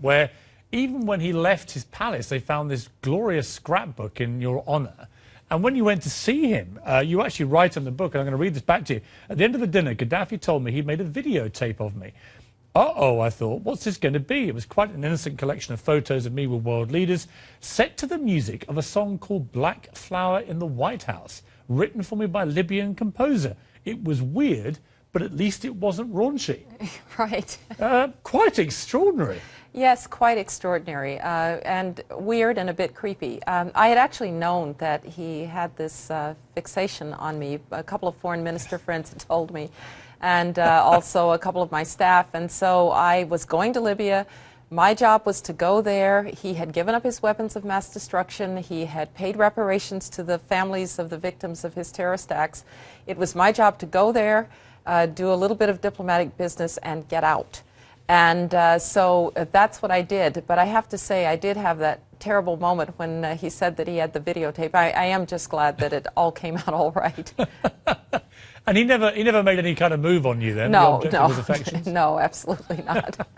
where even when he left his palace, they found this glorious scrapbook in your honor. And when you went to see him, uh, you actually write in the book, and I'm going to read this back to you. At the end of the dinner, Gaddafi told me he'd made a videotape of me. Uh-oh, I thought, what's this going to be? It was quite an innocent collection of photos of me with world leaders, set to the music of a song called Black Flower in the White House, written for me by Libyan composer. It was weird, but at least it wasn't raunchy. Right. Uh, quite extraordinary. Yes, quite extraordinary uh, and weird and a bit creepy. Um, I had actually known that he had this uh, fixation on me. A couple of foreign minister friends had told me, and uh, also a couple of my staff. And so I was going to Libya. My job was to go there. He had given up his weapons of mass destruction. He had paid reparations to the families of the victims of his terrorist acts. It was my job to go there, uh, do a little bit of diplomatic business, and get out. And uh, so that's what I did. But I have to say, I did have that terrible moment when uh, he said that he had the videotape. I, I am just glad that it all came out all right. and he never, he never made any kind of move on you then? No, no, no, absolutely not.